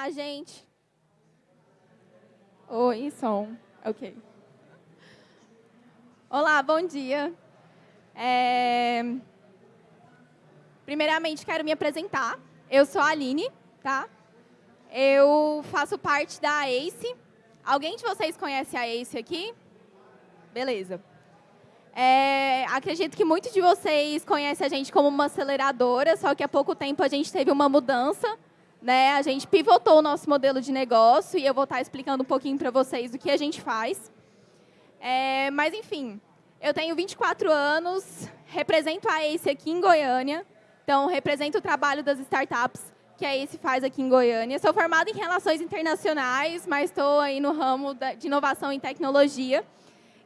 Olá, gente. Oi, som. Ok. Olá, bom dia. É... Primeiramente, quero me apresentar. Eu sou a Aline, tá? Eu faço parte da ACE. Alguém de vocês conhece a ACE aqui? Beleza. É, acredito que muitos de vocês conhecem a gente como uma aceleradora, só que há pouco tempo a gente teve uma mudança. Né? A gente pivotou o nosso modelo de negócio e eu vou estar explicando um pouquinho para vocês o que a gente faz. É, mas, enfim, eu tenho 24 anos, represento a ACE aqui em Goiânia, então represento o trabalho das startups que a ACE faz aqui em Goiânia. Sou formada em Relações Internacionais, mas estou aí no ramo de inovação em tecnologia.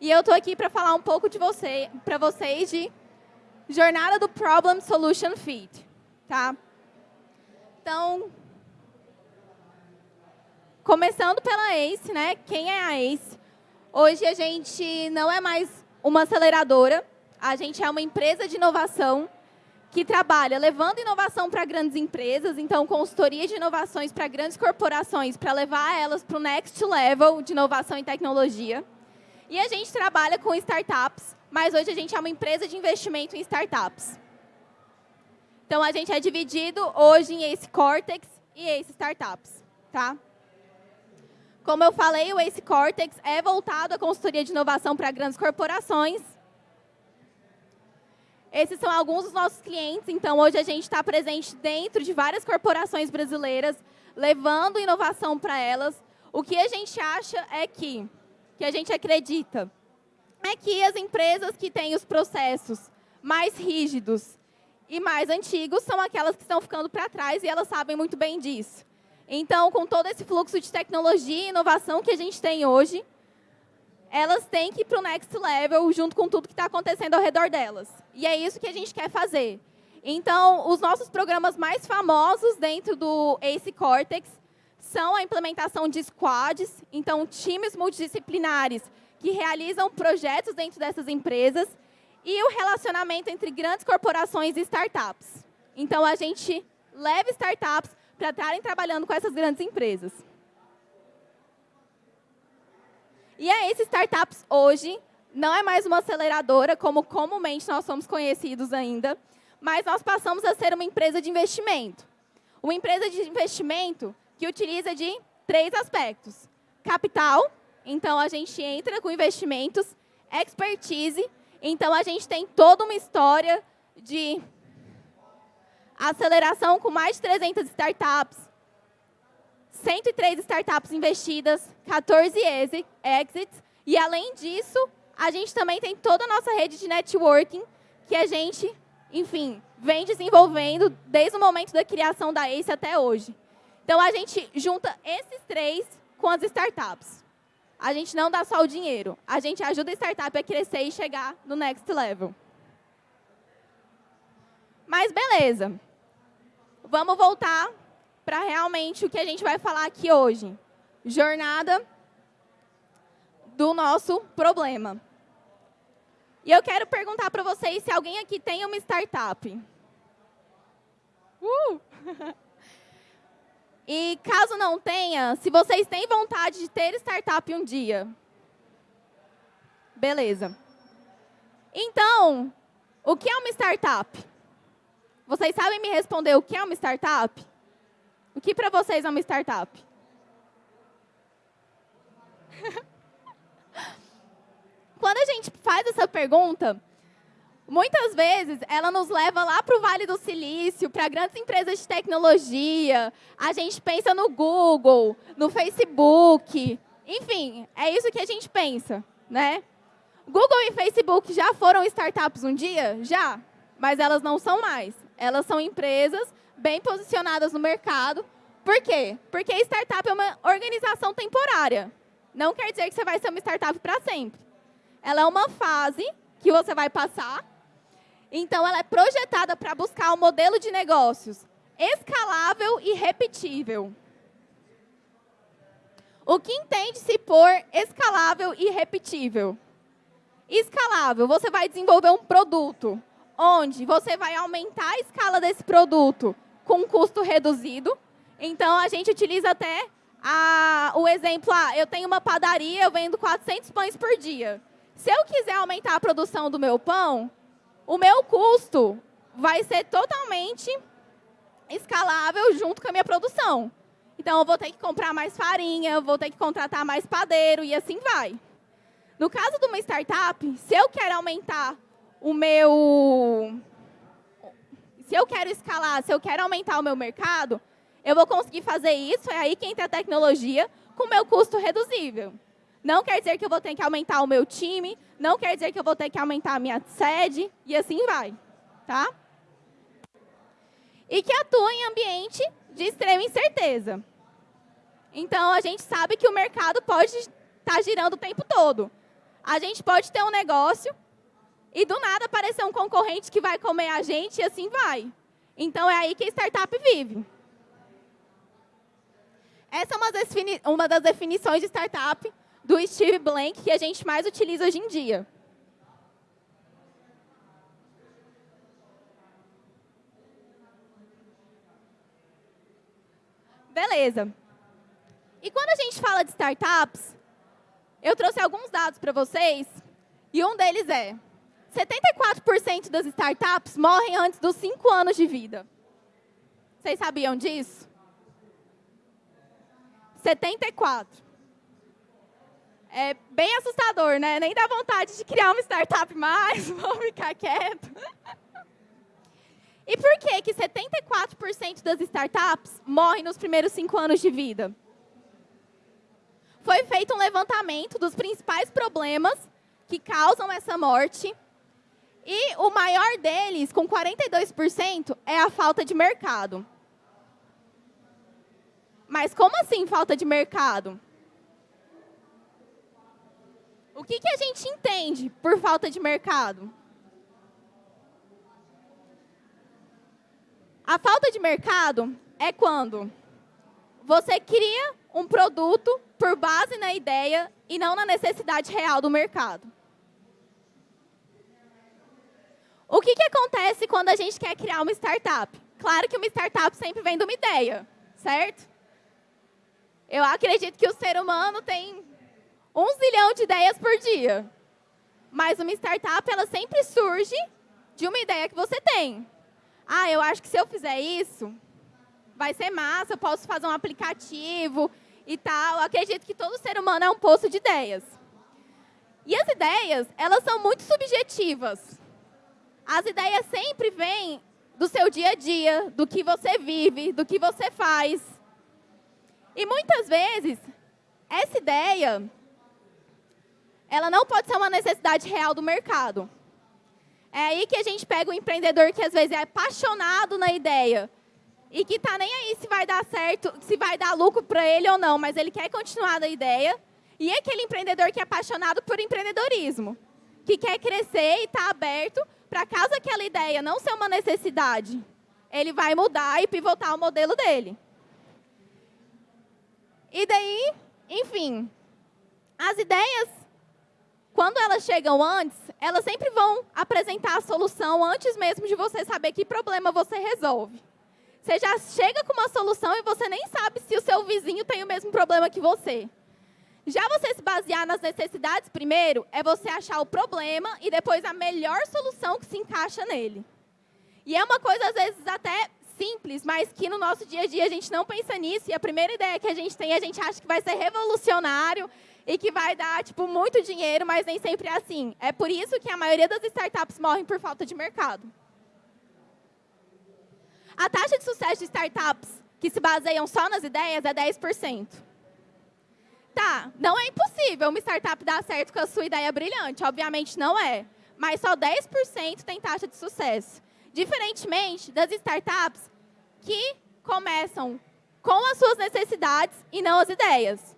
E eu estou aqui para falar um pouco de você, para vocês de jornada do Problem Solution Fit. Tá? Então, começando pela ACE, né? Quem é a ACE? Hoje a gente não é mais uma aceleradora, a gente é uma empresa de inovação que trabalha levando inovação para grandes empresas, então consultoria de inovações para grandes corporações, para levar elas para o next level de inovação em tecnologia. E a gente trabalha com startups, mas hoje a gente é uma empresa de investimento em startups. Então, a gente é dividido hoje em Ace Cortex e Ace Startups. Tá? Como eu falei, o Ace Cortex é voltado à consultoria de inovação para grandes corporações. Esses são alguns dos nossos clientes. Então, hoje a gente está presente dentro de várias corporações brasileiras, levando inovação para elas. O que a gente acha é que que a gente acredita é que as empresas que têm os processos mais rígidos e mais antigos são aquelas que estão ficando para trás e elas sabem muito bem disso. Então, com todo esse fluxo de tecnologia e inovação que a gente tem hoje, elas têm que ir para o next level junto com tudo que está acontecendo ao redor delas. E é isso que a gente quer fazer. Então, os nossos programas mais famosos dentro do ACE Cortex são a implementação de squads, então times multidisciplinares que realizam projetos dentro dessas empresas e o relacionamento entre grandes corporações e startups. Então, a gente leva startups para estarem trabalhando com essas grandes empresas. E a esses startups hoje não é mais uma aceleradora, como comumente nós somos conhecidos ainda, mas nós passamos a ser uma empresa de investimento. Uma empresa de investimento que utiliza de três aspectos. Capital, então a gente entra com investimentos, expertise, então a gente tem toda uma história de aceleração com mais de 300 startups, 103 startups investidas, 14 exits, e além disso, a gente também tem toda a nossa rede de networking, que a gente, enfim, vem desenvolvendo desde o momento da criação da ACE até hoje. Então, a gente junta esses três com as startups. A gente não dá só o dinheiro, a gente ajuda a startup a crescer e chegar no next level. Mas beleza. Vamos voltar para realmente o que a gente vai falar aqui hoje. Jornada do nosso problema. E eu quero perguntar para vocês se alguém aqui tem uma startup. Uh! E caso não tenha, se vocês têm vontade de ter startup um dia. Beleza. Então, o que é uma startup? Vocês sabem me responder o que é uma startup? O que para vocês é uma startup? Quando a gente faz essa pergunta, Muitas vezes, ela nos leva lá para o Vale do Silício, para grandes empresas de tecnologia. A gente pensa no Google, no Facebook. Enfim, é isso que a gente pensa, né? Google e Facebook já foram startups um dia? Já. Mas elas não são mais. Elas são empresas bem posicionadas no mercado. Por quê? Porque startup é uma organização temporária. Não quer dizer que você vai ser uma startup para sempre. Ela é uma fase que você vai passar então, ela é projetada para buscar um modelo de negócios escalável e repetível. O que entende-se por escalável e repetível? Escalável, você vai desenvolver um produto onde você vai aumentar a escala desse produto com custo reduzido. Então, a gente utiliza até a, o exemplo, ah, eu tenho uma padaria, eu vendo 400 pães por dia. Se eu quiser aumentar a produção do meu pão, o meu custo vai ser totalmente escalável junto com a minha produção. Então, eu vou ter que comprar mais farinha, vou ter que contratar mais padeiro e assim vai. No caso de uma startup, se eu quero aumentar o meu... Se eu quero escalar, se eu quero aumentar o meu mercado, eu vou conseguir fazer isso, é aí que entra a tecnologia, com o meu custo reduzível. Não quer dizer que eu vou ter que aumentar o meu time, não quer dizer que eu vou ter que aumentar a minha sede, e assim vai. Tá? E que atua em ambiente de extrema incerteza. Então, a gente sabe que o mercado pode estar tá girando o tempo todo. A gente pode ter um negócio e, do nada, aparecer um concorrente que vai comer a gente e assim vai. Então, é aí que a startup vive. Essa é uma das, uma das definições de startup do Steve Blank que a gente mais utiliza hoje em dia. Beleza. E quando a gente fala de startups, eu trouxe alguns dados para vocês, e um deles é 74% das startups morrem antes dos 5 anos de vida. Vocês sabiam disso? 74. É bem assustador, né? Nem dá vontade de criar uma startup mais, vou ficar quieto. E por que que 74% das startups morrem nos primeiros cinco anos de vida? Foi feito um levantamento dos principais problemas que causam essa morte. E o maior deles, com 42%, é a falta de mercado. Mas como assim falta de mercado? O que, que a gente entende por falta de mercado? A falta de mercado é quando você cria um produto por base na ideia e não na necessidade real do mercado. O que, que acontece quando a gente quer criar uma startup? Claro que uma startup sempre vem de uma ideia, certo? Eu acredito que o ser humano tem um zilhão de ideias por dia. Mas uma startup, ela sempre surge de uma ideia que você tem. Ah, eu acho que se eu fizer isso, vai ser massa, eu posso fazer um aplicativo e tal. Eu acredito que todo ser humano é um poço de ideias. E as ideias, elas são muito subjetivas. As ideias sempre vêm do seu dia a dia, do que você vive, do que você faz. E muitas vezes, essa ideia, ela não pode ser uma necessidade real do mercado. É aí que a gente pega o empreendedor que às vezes é apaixonado na ideia e que está nem aí se vai dar certo, se vai dar lucro para ele ou não, mas ele quer continuar na ideia. E aquele empreendedor que é apaixonado por empreendedorismo, que quer crescer e está aberto para caso aquela ideia não ser uma necessidade, ele vai mudar e pivotar o modelo dele. E daí, enfim, as ideias, quando elas chegam antes, elas sempre vão apresentar a solução antes mesmo de você saber que problema você resolve. Você já chega com uma solução e você nem sabe se o seu vizinho tem o mesmo problema que você. Já você se basear nas necessidades primeiro, é você achar o problema e depois a melhor solução que se encaixa nele. E é uma coisa, às vezes, até simples, mas que no nosso dia a dia a gente não pensa nisso. E a primeira ideia que a gente tem, a gente acha que vai ser revolucionário e que vai dar tipo, muito dinheiro, mas nem sempre é assim. É por isso que a maioria das startups morrem por falta de mercado. A taxa de sucesso de startups que se baseiam só nas ideias é 10%. Tá, não é impossível uma startup dar certo com a sua ideia brilhante, obviamente não é. Mas só 10% tem taxa de sucesso. Diferentemente das startups que começam com as suas necessidades e não as ideias,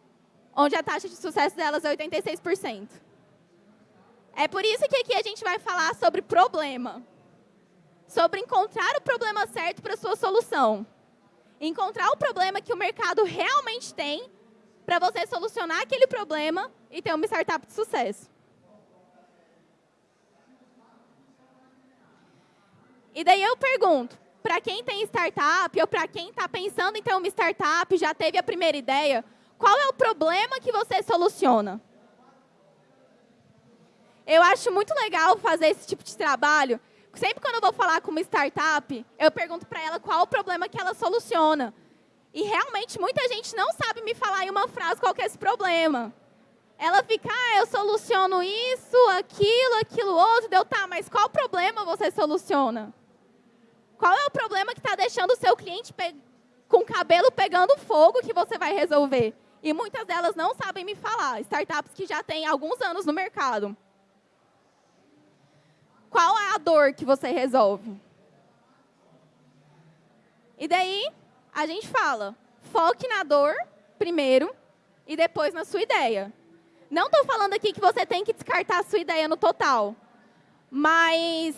onde a taxa de sucesso delas é 86%. É por isso que aqui a gente vai falar sobre problema sobre encontrar o problema certo para a sua solução. Encontrar o problema que o mercado realmente tem para você solucionar aquele problema e ter uma startup de sucesso. E daí eu pergunto, para quem tem startup ou para quem está pensando em ter uma startup, já teve a primeira ideia, qual é o problema que você soluciona? Eu acho muito legal fazer esse tipo de trabalho. Sempre quando eu vou falar com uma startup, eu pergunto para ela qual o problema que ela soluciona. E realmente muita gente não sabe me falar em uma frase qual é esse problema. Ela fica, ah, eu soluciono isso, aquilo, aquilo outro. Deu, tá, mas qual problema você soluciona? Qual é o problema que está deixando o seu cliente com o cabelo pegando fogo que você vai resolver? E muitas delas não sabem me falar. Startups que já têm alguns anos no mercado. Qual é a dor que você resolve? E daí, a gente fala, foque na dor primeiro e depois na sua ideia. Não estou falando aqui que você tem que descartar a sua ideia no total, mas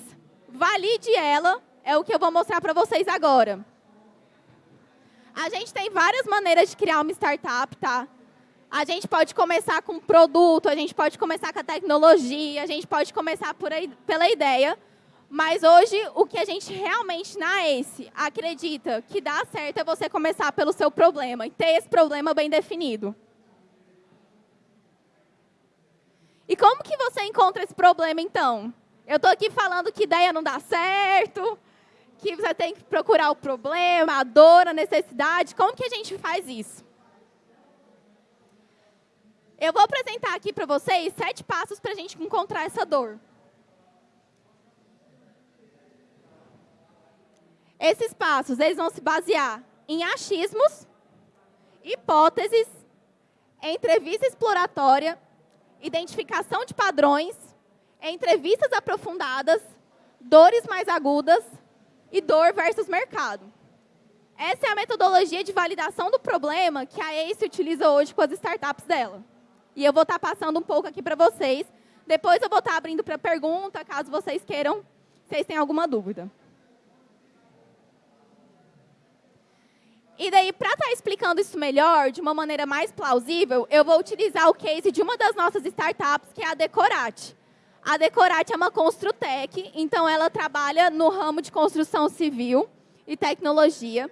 valide ela, é o que eu vou mostrar para vocês agora. A gente tem várias maneiras de criar uma startup, tá? A gente pode começar com produto, a gente pode começar com a tecnologia, a gente pode começar por aí, pela ideia. Mas hoje, o que a gente realmente na ACE acredita que dá certo é você começar pelo seu problema e ter esse problema bem definido. E como que você encontra esse problema, então? Eu estou aqui falando que ideia não dá certo, que você tem que procurar o problema, a dor, a necessidade. Como que a gente faz isso? Eu vou apresentar aqui para vocês sete passos para a gente encontrar essa dor. Esses passos, eles vão se basear em achismos, hipóteses, entrevista exploratória, identificação de padrões, entrevistas aprofundadas, dores mais agudas e dor versus mercado. Essa é a metodologia de validação do problema que a ACE utiliza hoje com as startups dela. E eu vou estar tá passando um pouco aqui para vocês. Depois eu vou estar tá abrindo para pergunta, caso vocês queiram, vocês têm alguma dúvida. E daí, para estar tá explicando isso melhor, de uma maneira mais plausível, eu vou utilizar o case de uma das nossas startups, que é a Decorate. A Decorate é uma Construtec, então ela trabalha no ramo de construção civil e tecnologia.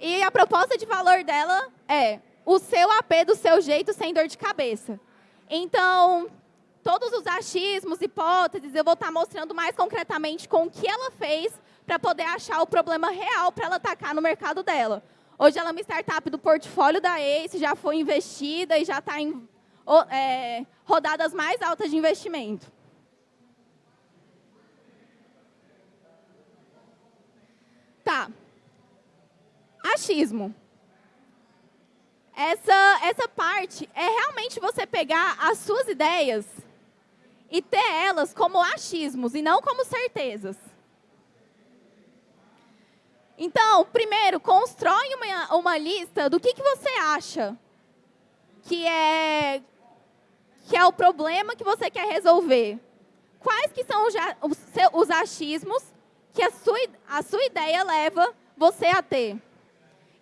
E a proposta de valor dela é o seu AP do seu jeito sem dor de cabeça. Então, todos os achismos, hipóteses, eu vou estar mostrando mais concretamente com o que ela fez para poder achar o problema real para ela atacar no mercado dela. Hoje ela é uma startup do portfólio da ACE, já foi investida e já está em é, rodadas mais altas de investimento. Tá. Achismo essa, essa parte é realmente você pegar as suas ideias e ter elas como achismos e não como certezas. Então, primeiro, constrói uma, uma lista do que, que você acha que é, que é o problema que você quer resolver. Quais que são os, os, os achismos que a sua, a sua ideia leva você a ter.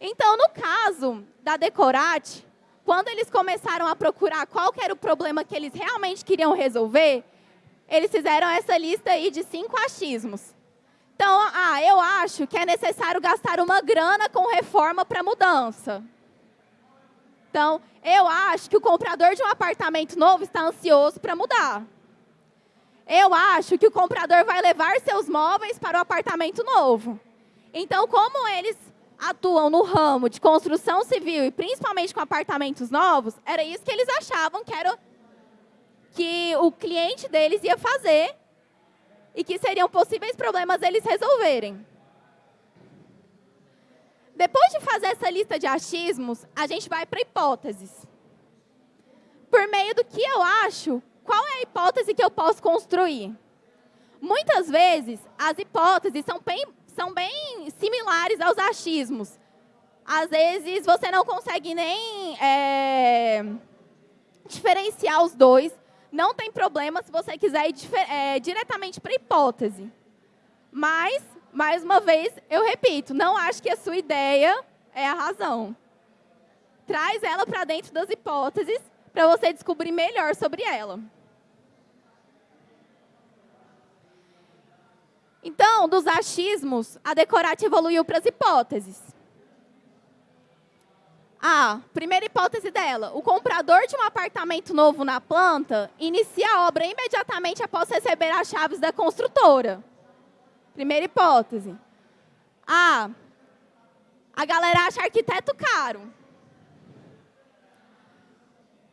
Então, no caso da Decorate, quando eles começaram a procurar qual era o problema que eles realmente queriam resolver, eles fizeram essa lista aí de cinco achismos. Então, ah, eu acho que é necessário gastar uma grana com reforma para mudança. Então, eu acho que o comprador de um apartamento novo está ansioso para mudar. Eu acho que o comprador vai levar seus móveis para o apartamento novo. Então, como eles atuam no ramo de construção civil e principalmente com apartamentos novos, era isso que eles achavam que era que o cliente deles ia fazer e que seriam possíveis problemas eles resolverem. Depois de fazer essa lista de achismos, a gente vai para hipóteses. Por meio do que eu acho, qual é a hipótese que eu posso construir? Muitas vezes, as hipóteses são bem, são bem similares aos achismos. Às vezes, você não consegue nem é, diferenciar os dois. Não tem problema se você quiser ir é, diretamente para a hipótese. Mas, mais uma vez, eu repito, não acho que a sua ideia é a razão. Traz ela para dentro das hipóteses para você descobrir melhor sobre ela. Então, dos achismos, a Decorate evoluiu para as hipóteses. A primeira hipótese dela, o comprador de um apartamento novo na planta inicia a obra imediatamente após receber as chaves da construtora. Primeira hipótese. A, a galera acha arquiteto caro.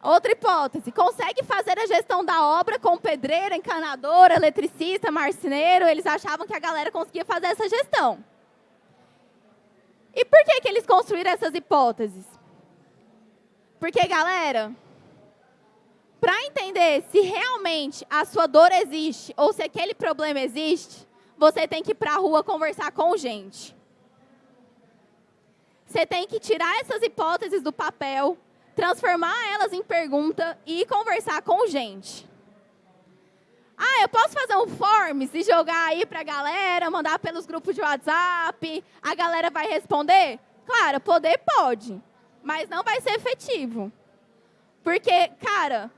Outra hipótese, consegue fazer a gestão da obra com pedreiro, encanador, eletricista, marceneiro. Eles achavam que a galera conseguia fazer essa gestão. E por que, que eles construíram essas hipóteses? Porque, galera, para entender se realmente a sua dor existe ou se aquele problema existe, você tem que ir para a rua conversar com gente. Você tem que tirar essas hipóteses do papel, transformar elas em pergunta e conversar com gente. Ah, eu posso fazer um forms e jogar aí para a galera, mandar pelos grupos de WhatsApp, a galera vai responder? Claro, poder pode mas não vai ser efetivo. Porque, cara,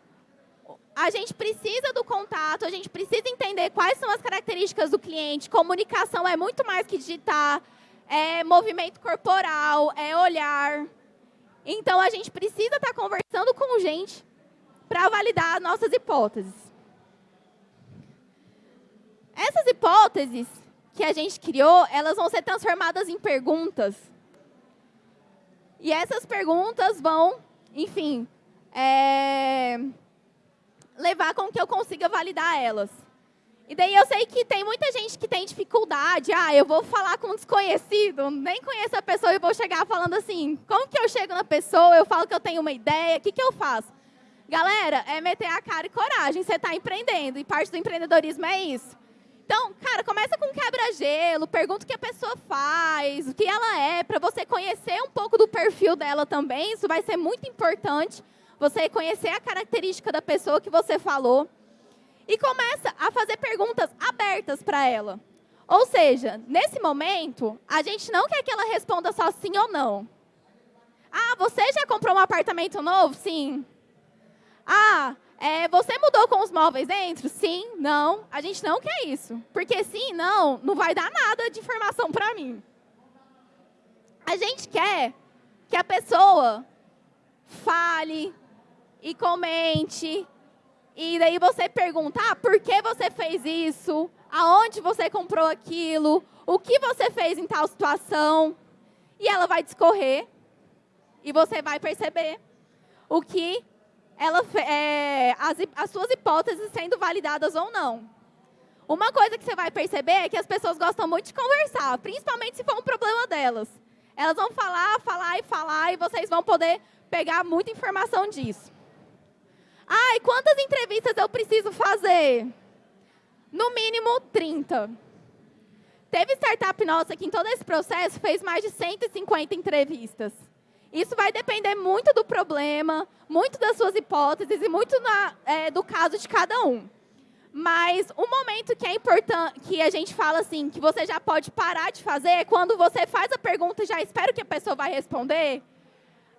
a gente precisa do contato, a gente precisa entender quais são as características do cliente. Comunicação é muito mais que digitar, é movimento corporal, é olhar. Então, a gente precisa estar conversando com gente para validar nossas hipóteses. Essas hipóteses que a gente criou, elas vão ser transformadas em perguntas e essas perguntas vão, enfim, é, levar com que eu consiga validar elas. E daí eu sei que tem muita gente que tem dificuldade. Ah, eu vou falar com um desconhecido, nem conheço a pessoa e vou chegar falando assim, como que eu chego na pessoa, eu falo que eu tenho uma ideia, o que, que eu faço? Galera, é meter a cara e coragem, você está empreendendo, e parte do empreendedorismo é isso. Então, cara, começa com quebra-gelo, pergunta o que a pessoa faz, o que ela é, para você conhecer um pouco do perfil dela também. Isso vai ser muito importante, você conhecer a característica da pessoa que você falou. E começa a fazer perguntas abertas para ela. Ou seja, nesse momento, a gente não quer que ela responda só sim ou não. Ah, você já comprou um apartamento novo? Sim. Ah, é, você mudou com os móveis dentro? Sim, não. A gente não quer isso. Porque sim, não, não vai dar nada de informação para mim. A gente quer que a pessoa fale e comente. E daí você pergunta, ah, por que você fez isso? Aonde você comprou aquilo? O que você fez em tal situação? E ela vai discorrer. E você vai perceber o que ela, é, as, as suas hipóteses sendo validadas ou não. Uma coisa que você vai perceber é que as pessoas gostam muito de conversar, principalmente se for um problema delas. Elas vão falar, falar e falar, e vocês vão poder pegar muita informação disso. Ai, quantas entrevistas eu preciso fazer? No mínimo 30. Teve startup nossa que em todo esse processo fez mais de 150 entrevistas. Isso vai depender muito do problema, muito das suas hipóteses e muito na, é, do caso de cada um. Mas um momento que é importante, que a gente fala assim, que você já pode parar de fazer, é quando você faz a pergunta e já espera que a pessoa vai responder.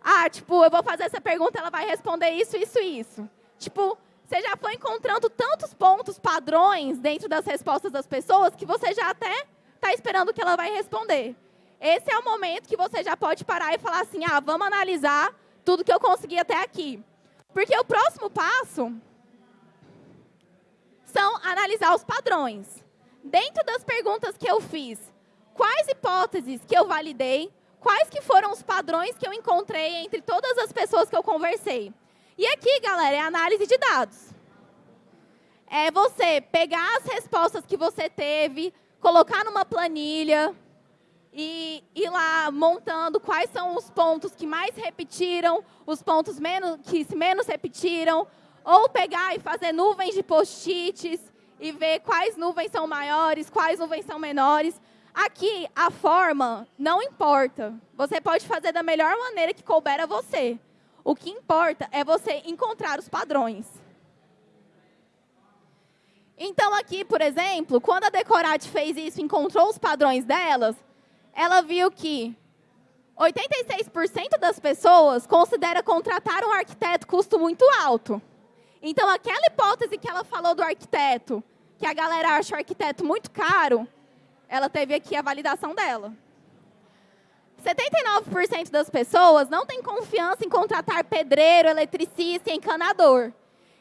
Ah, tipo, eu vou fazer essa pergunta, ela vai responder isso, isso, isso. Tipo, você já foi encontrando tantos pontos padrões dentro das respostas das pessoas que você já até está esperando que ela vai responder. Esse é o momento que você já pode parar e falar assim, ah, vamos analisar tudo que eu consegui até aqui. Porque o próximo passo são analisar os padrões. Dentro das perguntas que eu fiz, quais hipóteses que eu validei, quais que foram os padrões que eu encontrei entre todas as pessoas que eu conversei. E aqui, galera, é análise de dados. É você pegar as respostas que você teve, colocar numa planilha, e ir lá montando quais são os pontos que mais repetiram, os pontos menos, que menos repetiram, ou pegar e fazer nuvens de post-its e ver quais nuvens são maiores, quais nuvens são menores. Aqui, a forma não importa. Você pode fazer da melhor maneira que couber a você. O que importa é você encontrar os padrões. Então, aqui, por exemplo, quando a Decorate fez isso, encontrou os padrões delas, ela viu que 86% das pessoas considera contratar um arquiteto custo muito alto. Então, aquela hipótese que ela falou do arquiteto, que a galera acha o arquiteto muito caro, ela teve aqui a validação dela. 79% das pessoas não têm confiança em contratar pedreiro, eletricista e encanador.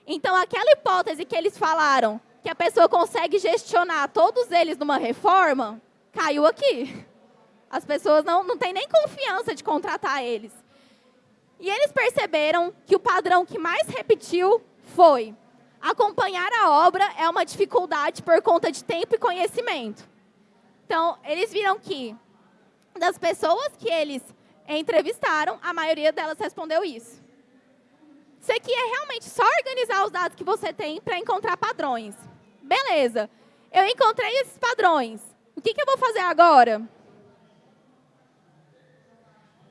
Então, aquela hipótese que eles falaram, que a pessoa consegue gestionar todos eles numa reforma, caiu aqui. As pessoas não, não têm nem confiança de contratar eles. E eles perceberam que o padrão que mais repetiu foi acompanhar a obra é uma dificuldade por conta de tempo e conhecimento. Então, eles viram que das pessoas que eles entrevistaram, a maioria delas respondeu isso. Isso aqui é realmente só organizar os dados que você tem para encontrar padrões. Beleza, eu encontrei esses padrões. O que, que eu vou fazer agora?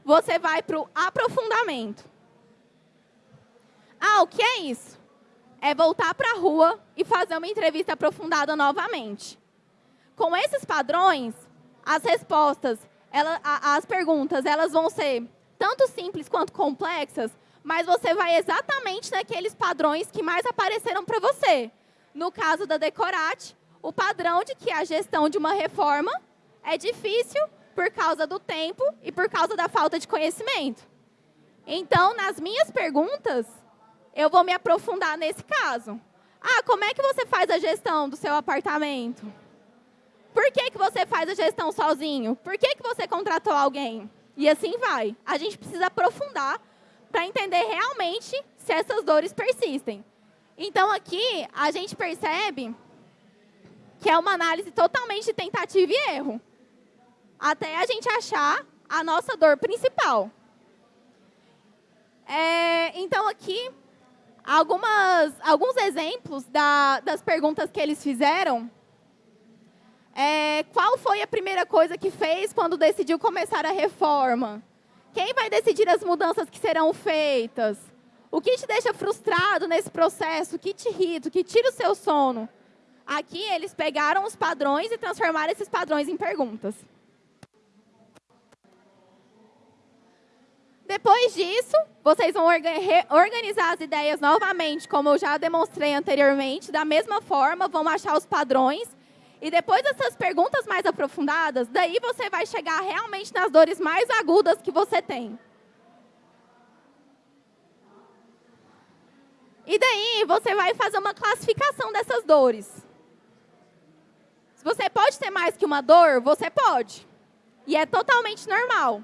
Você vai para o aprofundamento. Ah, o que é isso? É voltar para a rua e fazer uma entrevista aprofundada novamente. Com esses padrões, as respostas ela, a, as perguntas elas vão ser tanto simples quanto complexas, mas você vai exatamente naqueles padrões que mais apareceram para você. No caso da Decorate, o padrão de que a gestão de uma reforma é difícil por causa do tempo e por causa da falta de conhecimento. Então, nas minhas perguntas, eu vou me aprofundar nesse caso. Ah, como é que você faz a gestão do seu apartamento? Por que, que você faz a gestão sozinho? Por que, que você contratou alguém? E assim vai. A gente precisa aprofundar para entender realmente se essas dores persistem. Então, aqui, a gente percebe que é uma análise totalmente tentativa e erro. Até a gente achar a nossa dor principal. É, então, aqui, algumas, alguns exemplos da, das perguntas que eles fizeram é, qual foi a primeira coisa que fez quando decidiu começar a reforma? Quem vai decidir as mudanças que serão feitas? O que te deixa frustrado nesse processo? O que te irrita? O que tira o seu sono? Aqui eles pegaram os padrões e transformaram esses padrões em perguntas. Depois disso, vocês vão organizar as ideias novamente, como eu já demonstrei anteriormente. Da mesma forma, vão achar os padrões e depois dessas perguntas mais aprofundadas, daí você vai chegar realmente nas dores mais agudas que você tem. E daí você vai fazer uma classificação dessas dores. Se você pode ter mais que uma dor, você pode. E é totalmente normal.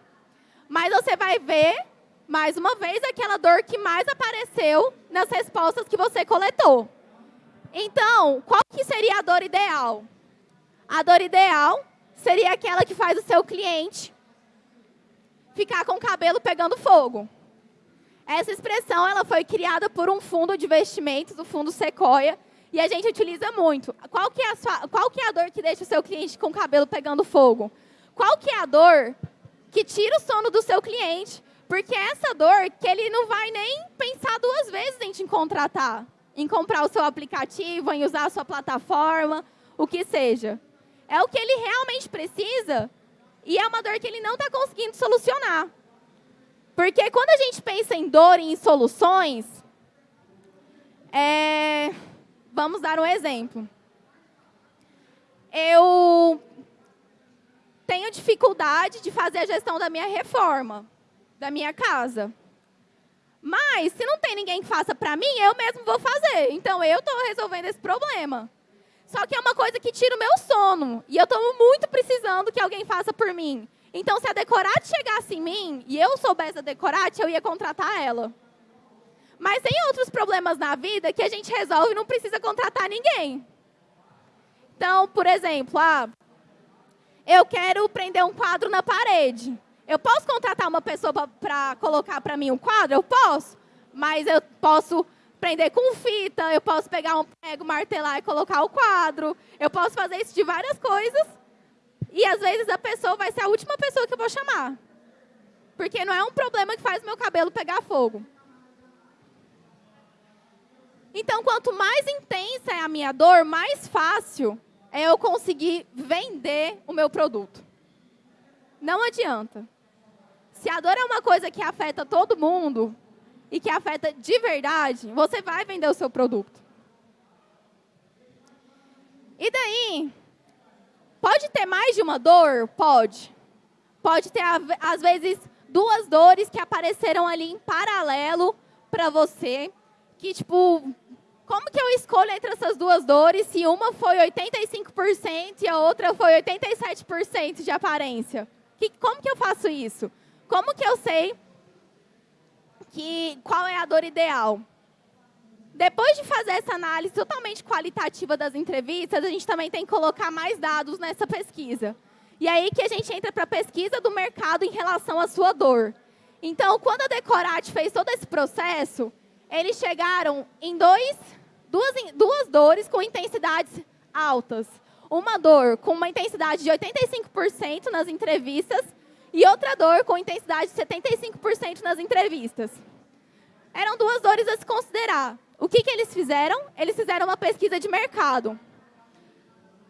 Mas você vai ver, mais uma vez, aquela dor que mais apareceu nas respostas que você coletou. Então, qual que seria a dor ideal? A dor ideal seria aquela que faz o seu cliente ficar com o cabelo pegando fogo. Essa expressão ela foi criada por um fundo de investimentos, o fundo Sequoia, e a gente utiliza muito. Qual que, é a sua, qual que é a dor que deixa o seu cliente com o cabelo pegando fogo? Qual que é a dor que tira o sono do seu cliente? Porque é essa dor que ele não vai nem pensar duas vezes em te contratar, em comprar o seu aplicativo, em usar a sua plataforma, o que seja. É o que ele realmente precisa e é uma dor que ele não está conseguindo solucionar. Porque quando a gente pensa em dor e em soluções, é... vamos dar um exemplo. Eu tenho dificuldade de fazer a gestão da minha reforma, da minha casa. Mas, se não tem ninguém que faça para mim, eu mesmo vou fazer. Então, eu estou resolvendo esse problema. Só que é uma coisa que tira o meu sono. E eu estou muito precisando que alguém faça por mim. Então, se a Decorate chegasse em mim e eu soubesse a Decorate, eu ia contratar ela. Mas tem outros problemas na vida que a gente resolve e não precisa contratar ninguém. Então, por exemplo, ah, eu quero prender um quadro na parede. Eu posso contratar uma pessoa para colocar para mim um quadro? Eu posso. Mas eu posso prender com fita, eu posso pegar um prego, martelar e colocar o quadro. Eu posso fazer isso de várias coisas. E às vezes a pessoa vai ser a última pessoa que eu vou chamar. Porque não é um problema que faz meu cabelo pegar fogo. Então, quanto mais intensa é a minha dor, mais fácil é eu conseguir vender o meu produto. Não adianta. Se a dor é uma coisa que afeta todo mundo, e que afeta de verdade, você vai vender o seu produto. E daí, Pode ter mais de uma dor? Pode. Pode ter, às vezes, duas dores que apareceram ali em paralelo para você, que, tipo, como que eu escolho entre essas duas dores se uma foi 85% e a outra foi 87% de aparência? Que, como que eu faço isso? Como que eu sei que, qual é a dor ideal? Depois de fazer essa análise totalmente qualitativa das entrevistas, a gente também tem que colocar mais dados nessa pesquisa. E aí que a gente entra para a pesquisa do mercado em relação à sua dor. Então, quando a Decorate fez todo esse processo, eles chegaram em dois, duas, duas dores com intensidades altas. Uma dor com uma intensidade de 85% nas entrevistas e outra dor com intensidade de 75% nas entrevistas. Eram duas dores a se considerar. O que, que eles fizeram? Eles fizeram uma pesquisa de mercado.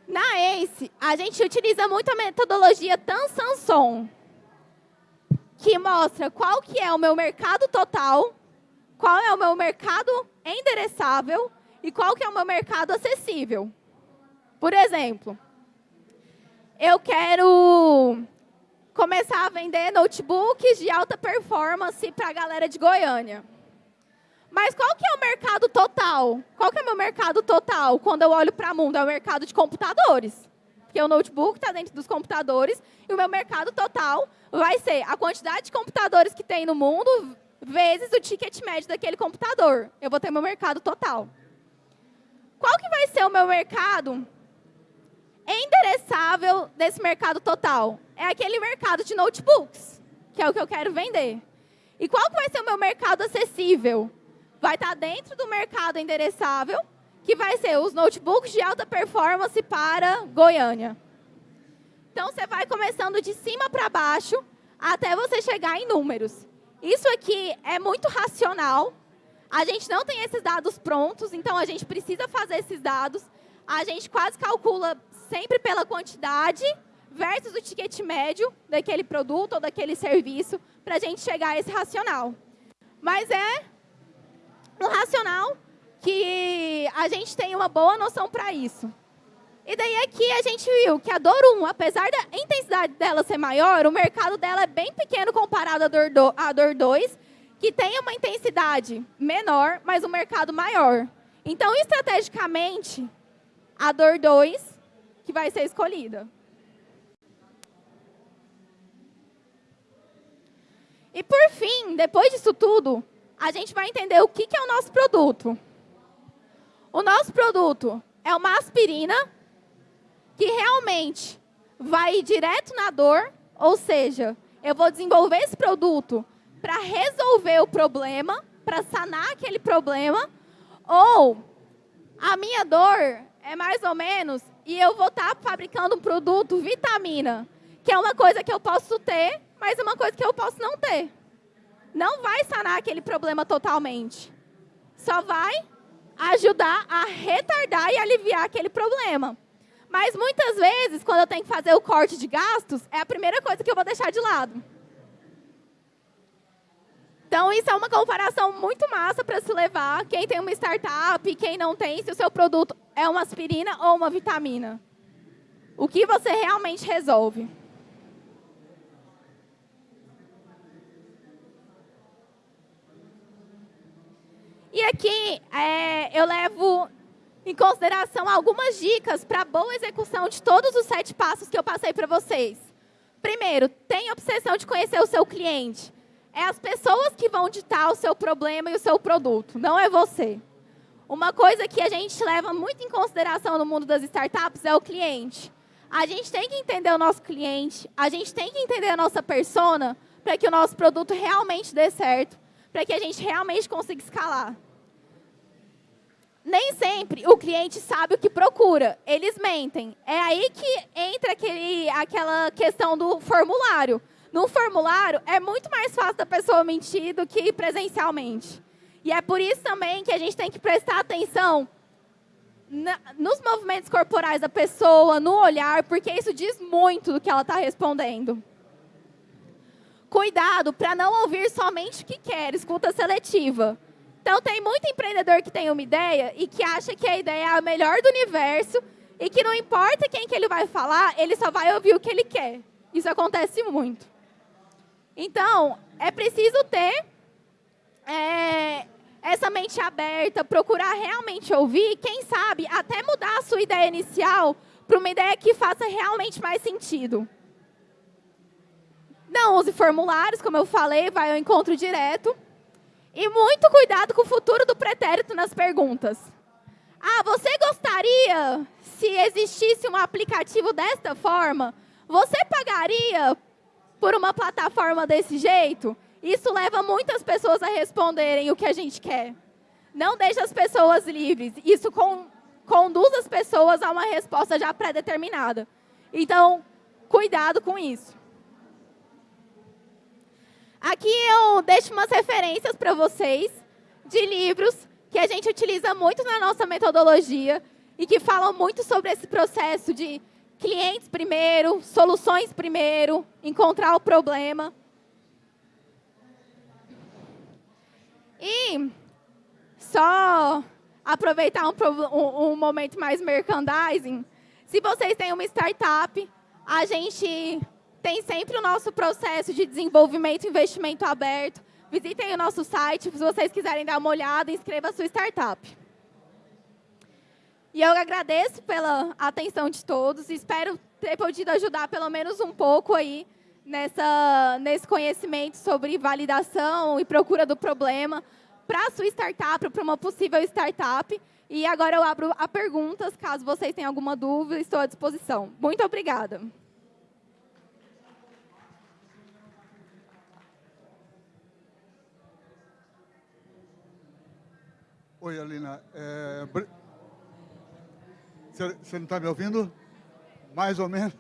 Na ACE, a gente utiliza muito a metodologia Tan-Sanson, que mostra qual que é o meu mercado total qual é o meu mercado endereçável e qual que é o meu mercado acessível. Por exemplo, eu quero começar a vender notebooks de alta performance para a galera de Goiânia. Mas qual que é o mercado total? Qual que é o meu mercado total quando eu olho para o mundo? É o mercado de computadores. Porque o notebook está dentro dos computadores e o meu mercado total vai ser a quantidade de computadores que tem no mundo vezes o ticket médio daquele computador. Eu vou ter meu mercado total. Qual que vai ser o meu mercado endereçável desse mercado total? É aquele mercado de notebooks, que é o que eu quero vender. E qual que vai ser o meu mercado acessível? Vai estar dentro do mercado endereçável, que vai ser os notebooks de alta performance para Goiânia. Então, você vai começando de cima para baixo, até você chegar em números. Isso aqui é muito racional. A gente não tem esses dados prontos, então a gente precisa fazer esses dados. A gente quase calcula sempre pela quantidade versus o ticket médio daquele produto ou daquele serviço para a gente chegar a esse racional. Mas é um racional que a gente tem uma boa noção para isso. E daí aqui a gente viu que a dor 1, apesar da intensidade dela ser maior, o mercado dela é bem pequeno comparado à dor, do, à dor 2, que tem uma intensidade menor, mas um mercado maior. Então, estrategicamente, a dor 2 que vai ser escolhida. E por fim, depois disso tudo, a gente vai entender o que é o nosso produto. O nosso produto é uma aspirina que realmente vai direto na dor, ou seja, eu vou desenvolver esse produto para resolver o problema, para sanar aquele problema, ou a minha dor é mais ou menos e eu vou estar tá fabricando um produto vitamina, que é uma coisa que eu posso ter, mas é uma coisa que eu posso não ter. Não vai sanar aquele problema totalmente. Só vai ajudar a retardar e aliviar aquele problema. Mas muitas vezes, quando eu tenho que fazer o corte de gastos, é a primeira coisa que eu vou deixar de lado. Então, isso é uma comparação muito massa para se levar. Quem tem uma startup, quem não tem, se o seu produto é uma aspirina ou uma vitamina. O que você realmente resolve. E aqui é, eu levo em consideração algumas dicas para a boa execução de todos os sete passos que eu passei para vocês. Primeiro, tenha obsessão de conhecer o seu cliente. É as pessoas que vão ditar o seu problema e o seu produto, não é você. Uma coisa que a gente leva muito em consideração no mundo das startups é o cliente. A gente tem que entender o nosso cliente, a gente tem que entender a nossa persona para que o nosso produto realmente dê certo, para que a gente realmente consiga escalar nem sempre o cliente sabe o que procura. Eles mentem. É aí que entra aquele, aquela questão do formulário. No formulário, é muito mais fácil da pessoa mentir do que presencialmente. E é por isso também que a gente tem que prestar atenção na, nos movimentos corporais da pessoa, no olhar, porque isso diz muito do que ela está respondendo. Cuidado para não ouvir somente o que quer, escuta seletiva. Então, tem muito empreendedor que tem uma ideia e que acha que a ideia é a melhor do universo e que não importa quem que ele vai falar, ele só vai ouvir o que ele quer. Isso acontece muito. Então, é preciso ter é, essa mente aberta, procurar realmente ouvir, quem sabe até mudar a sua ideia inicial para uma ideia que faça realmente mais sentido. Não use formulários, como eu falei, vai ao encontro direto. E muito cuidado com o futuro do pretérito nas perguntas. Ah, você gostaria, se existisse um aplicativo desta forma, você pagaria por uma plataforma desse jeito? Isso leva muitas pessoas a responderem o que a gente quer. Não deixe as pessoas livres. Isso com, conduz as pessoas a uma resposta já pré-determinada. Então, cuidado com isso. Aqui eu deixo umas referências para vocês de livros que a gente utiliza muito na nossa metodologia e que falam muito sobre esse processo de clientes primeiro, soluções primeiro, encontrar o problema. E só aproveitar um, um, momento mais merchandising, se vocês têm uma startup, a gente tem sempre o nosso processo de desenvolvimento e investimento aberto. Visitem o nosso site, se vocês quiserem dar uma olhada, inscreva a sua startup. E eu agradeço pela atenção de todos, espero ter podido ajudar pelo menos um pouco aí nessa, nesse conhecimento sobre validação e procura do problema para a sua startup, para uma possível startup. E agora eu abro a perguntas, caso vocês tenham alguma dúvida, estou à disposição. Muito obrigada. Oi, Alina. É... Você não está me ouvindo? Mais ou menos?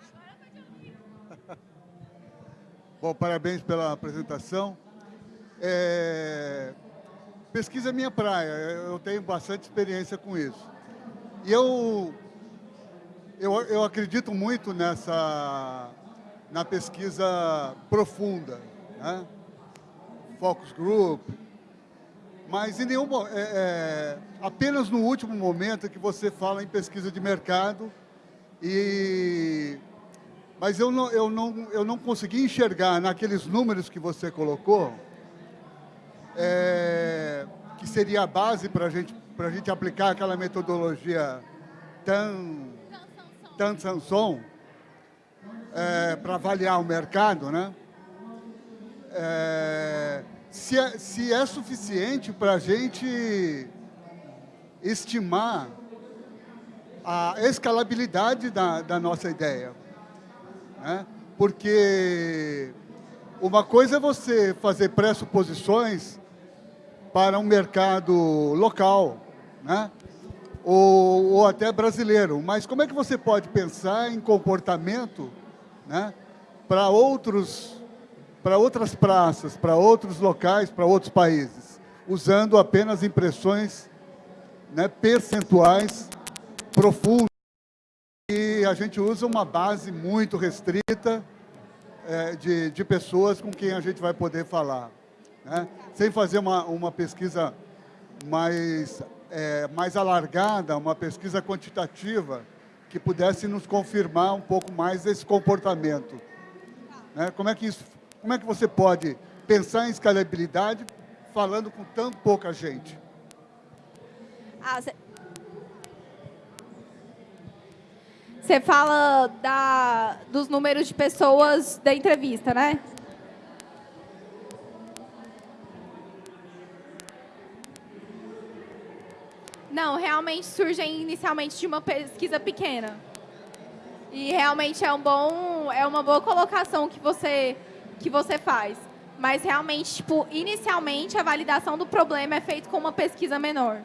Bom, parabéns pela apresentação. É... Pesquisa é minha praia, eu tenho bastante experiência com isso. E eu, eu, eu acredito muito nessa, na pesquisa profunda, né? focus group, mas em nenhum é, é, apenas no último momento que você fala em pesquisa de mercado e mas eu não eu não eu não consegui enxergar naqueles números que você colocou é, que seria a base para gente a gente aplicar aquela metodologia tan tan Sanson é, para avaliar o mercado, né? É, se é, se é suficiente para a gente estimar a escalabilidade da, da nossa ideia. Né? Porque uma coisa é você fazer pressuposições para um mercado local, né? ou, ou até brasileiro, mas como é que você pode pensar em comportamento né? para outros para outras praças, para outros locais, para outros países, usando apenas impressões né, percentuais profundas. E a gente usa uma base muito restrita é, de, de pessoas com quem a gente vai poder falar. Né? Sem fazer uma, uma pesquisa mais, é, mais alargada, uma pesquisa quantitativa, que pudesse nos confirmar um pouco mais desse comportamento. Né? Como é que isso como é que você pode pensar em escalabilidade falando com tão pouca gente? Ah, você fala da, dos números de pessoas da entrevista, né? Não, realmente surgem inicialmente de uma pesquisa pequena. E realmente é um bom, é uma boa colocação que você que você faz. Mas realmente, tipo, inicialmente a validação do problema é feita com uma pesquisa menor.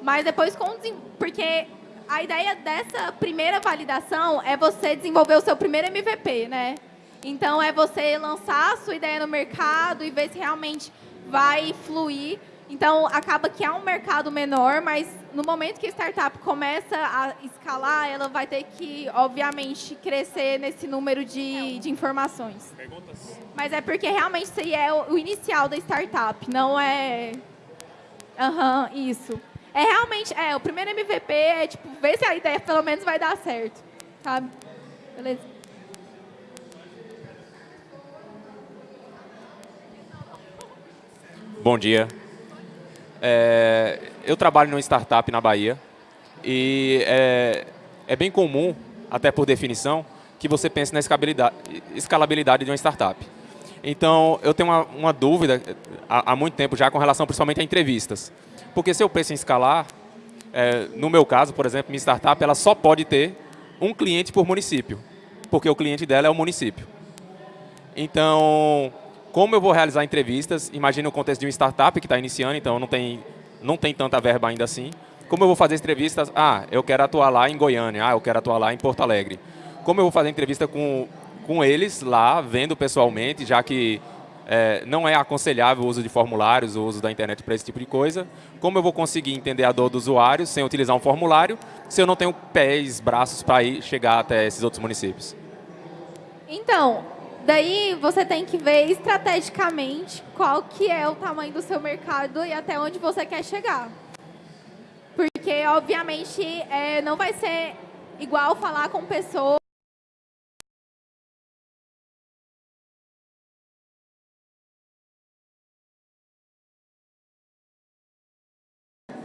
Mas depois com porque a ideia dessa primeira validação é você desenvolver o seu primeiro MVP, né? Então é você lançar a sua ideia no mercado e ver se realmente vai fluir. Então acaba que é um mercado menor, mas no momento que a startup começa a escalar, ela vai ter que, obviamente, crescer nesse número de, de informações. Perguntas? Mas é porque realmente seria é o inicial da startup, não é... Aham, uhum, isso. É realmente, é, o primeiro MVP é, tipo, ver se a ideia pelo menos vai dar certo, sabe? Beleza? Bom dia. É, eu trabalho numa startup na Bahia e é, é bem comum, até por definição, que você pense na escalabilidade, de uma startup. Então, eu tenho uma, uma dúvida há, há, muito tempo já com relação principalmente a entrevistas. Porque se eu penso em escalar, é, no meu caso, por exemplo, minha startup ela só pode ter um cliente por município, porque o cliente dela é o município. Então, como eu vou realizar entrevistas, imagina o contexto de uma startup que está iniciando, então não tem, não tem tanta verba ainda assim. Como eu vou fazer entrevistas? Ah, eu quero atuar lá em Goiânia, ah, eu quero atuar lá em Porto Alegre. Como eu vou fazer entrevista com, com eles lá, vendo pessoalmente, já que é, não é aconselhável o uso de formulários, o uso da internet para esse tipo de coisa. Como eu vou conseguir entender a dor do usuário sem utilizar um formulário, se eu não tenho pés, braços para ir chegar até esses outros municípios? Então, daí você tem que ver estrategicamente qual que é o tamanho do seu mercado e até onde você quer chegar. Porque, obviamente, é, não vai ser igual falar com pessoas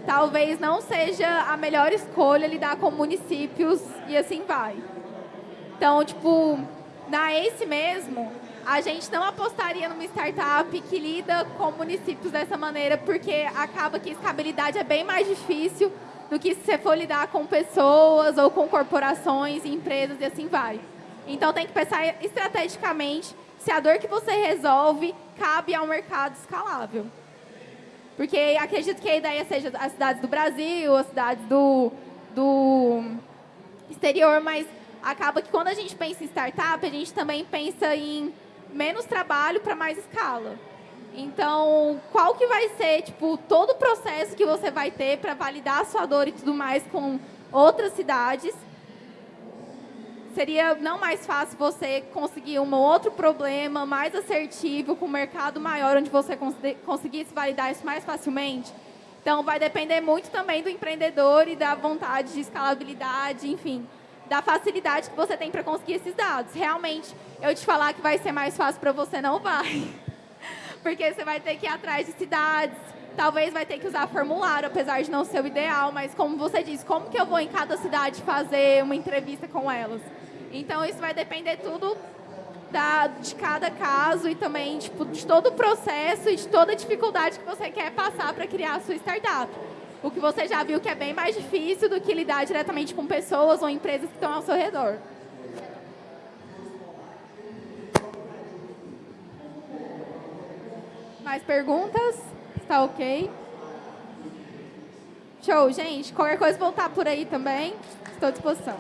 talvez não seja a melhor escolha lidar com municípios e assim vai. Então, tipo, na ACE mesmo, a gente não apostaria numa startup que lida com municípios dessa maneira, porque acaba que a escabilidade é bem mais difícil do que se você for lidar com pessoas ou com corporações, empresas e assim vai. Então, tem que pensar estrategicamente se a dor que você resolve cabe a um mercado escalável. Porque acredito que a ideia seja as cidades do Brasil, as cidades do, do exterior, mas acaba que quando a gente pensa em startup, a gente também pensa em menos trabalho para mais escala. Então, qual que vai ser, tipo, todo o processo que você vai ter para validar a sua dor e tudo mais com outras cidades seria não mais fácil você conseguir um outro problema mais assertivo, com um mercado maior, onde você conseguisse validar isso mais facilmente? Então, vai depender muito também do empreendedor e da vontade de escalabilidade, enfim, da facilidade que você tem para conseguir esses dados. Realmente, eu te falar que vai ser mais fácil para você, não vai. Porque você vai ter que ir atrás de cidades, talvez vai ter que usar formulário, apesar de não ser o ideal, mas como você disse, como que eu vou em cada cidade fazer uma entrevista com elas? Então, isso vai depender tudo da, de cada caso e também tipo, de todo o processo e de toda a dificuldade que você quer passar para criar a sua startup. O que você já viu que é bem mais difícil do que lidar diretamente com pessoas ou empresas que estão ao seu redor. Mais perguntas? Está ok? Show, gente. Qualquer coisa voltar por aí também. Estou à disposição.